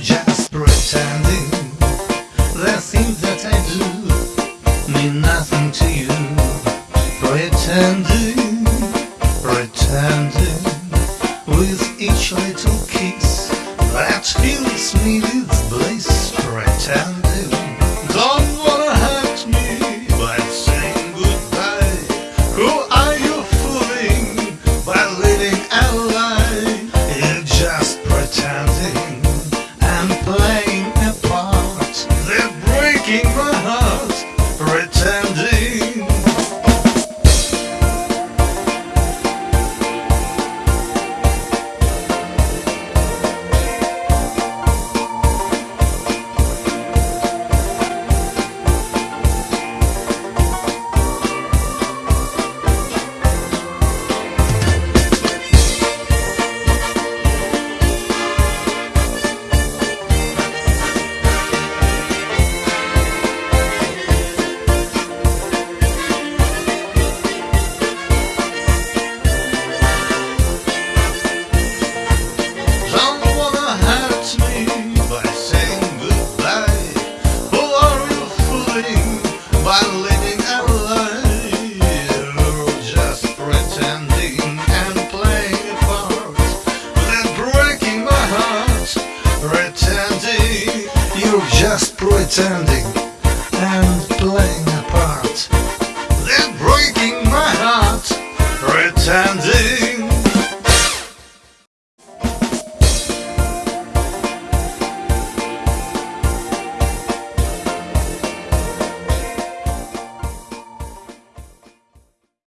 Just pretending. The things that I do Mean nothing to you. Pretending Pretending With each little kiss That fills me with bliss. Pretending. Don't breaking my just pretending and playing a part. Then breaking my heart. Pretending.